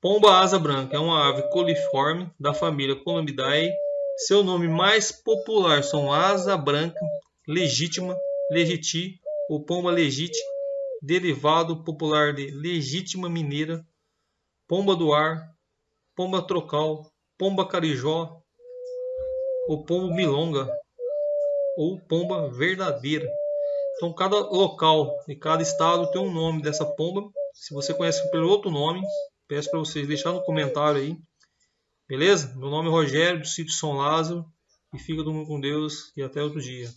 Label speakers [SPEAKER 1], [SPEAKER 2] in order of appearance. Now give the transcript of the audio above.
[SPEAKER 1] Pomba asa branca é uma ave coliforme da família Columbidae. Seu nome mais popular são asa branca legítima, legiti ou pomba legite, derivado popular de legítima mineira, pomba do ar, pomba trocal, pomba carijó, ou pombo milonga, ou pomba verdadeira. Então, cada local e cada estado tem um nome dessa pomba. Se você conhece pelo outro nome, peço para vocês deixar no comentário aí. Beleza? Meu nome é Rogério, do sítio São Lázaro. E fica todo mundo com Deus e até outro dia.